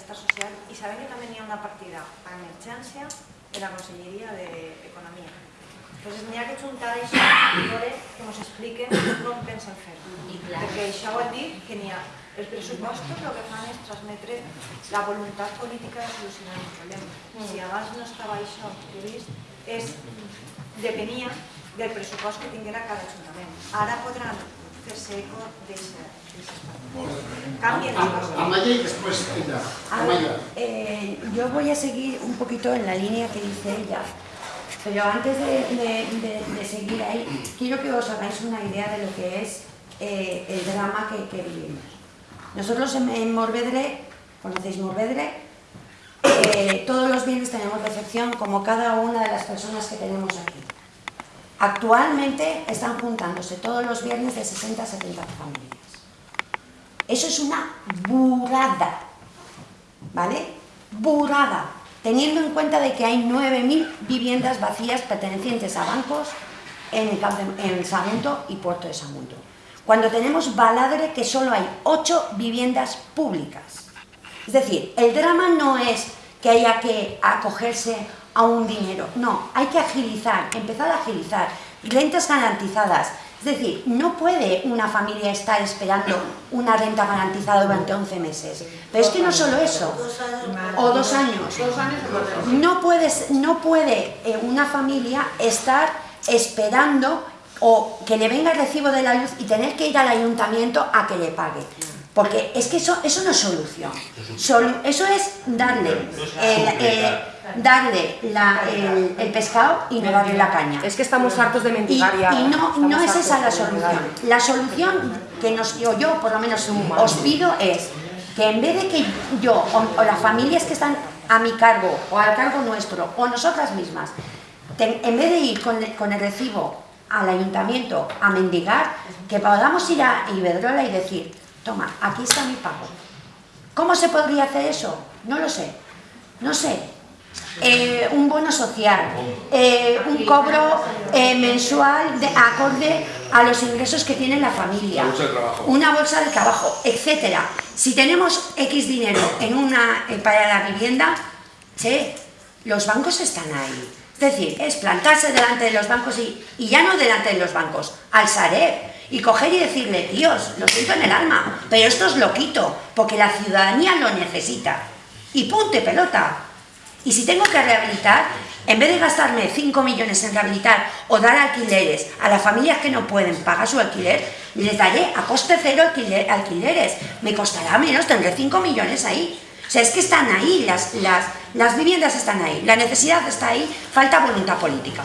Benestar Social y saben que tamén hi ha una partida a emergència de la Conselleria d'Economia. Entonces, n'hi ha que juntar això i veure que ens expliquen com pensen fer-ho. Perquè això vol dir que n'hi ha els pressupostos el que fan és transmetre la voluntat política de solucionar el problema. Si abans no estava això previst, és, depenia del pressupost que tinguera cada ajuntament. Ara podran fer-se eco d'aquest Cambien las cosas. Amaya y después ella. Amaya. Eh, yo voy a seguir un poquito en la línea que dice ella, pero antes de, de- de- de seguir ahí, quiero que os hagáis una idea de lo que es eh, el drama que, que vivimos. Nosotros en, en Morvedre, conocéis Morvedre, Eh, todos los viernes tenemos recepción como cada una de las personas que tenemos aquí. Actualmente están juntándose todos los viernes de 60 a 70 familias. Eso es una burrada, ¿vale? Burrada, teniendo en cuenta de que hay 9.000 viviendas vacías pertenecientes a bancos en, en y Puerto de Sagunto. Cuando tenemos Baladre que solo hay 8 viviendas públicas. Es decir, el drama no es que haya que acogerse a un dinero, no, hay que agilizar, empezar a agilizar, rentas garantizadas. Es decir, no puede una familia estar esperando una renta garantizada durante 11 meses. Pero es que no solo eso, o dos años. No, puedes, no puede eh, una familia estar esperando o que le venga el recibo de la luz y tener que ir al ayuntamiento a que le pague. Porque es que eso, eso no es solución. Solu- eso es darle, el, eh, darle la- el, el pescado y no darle la caña. Es que estamos hartos de Y, ya. y no, Estamos no es esa la solución. La solución que nos, yo, yo por lo menos os pido es que en vez de que yo o, o las familias que están a mi cargo o al cargo nuestro o nosotras mismas, ten- en vez de ir con, el- con el recibo al ayuntamiento a mendigar, que podamos ir a Iberdrola y decir, toma, aquí está mi pago. ¿Cómo se podría hacer eso? No lo sé. No sé. Eh, un bono social, eh, un cobro eh, mensual de, acorde a los ingresos que tiene la familia, Una bolsa de trabajo. una bolsa de trabajo, etcétera. Si tenemos X dinero en una, eh, para la vivienda, che, los bancos están ahí. Es decir, es plantarse delante de los bancos y, y ya no delante de los bancos, al Sareb, y coger y decirle, Dios, lo siento en el alma, pero esto es loquito, porque la ciudadanía lo necesita. Y punte pelota. Y si tengo que rehabilitar, en vez de gastarme 5 millones en rehabilitar o dar alquileres a las familias que no pueden pagar su alquiler, les daré a coste cero alquiler- alquileres. Me costará menos, tendré 5 millones ahí. O sea, es que están ahí, las, las, las viviendas están ahí, la necesidad está ahí, falta voluntad política.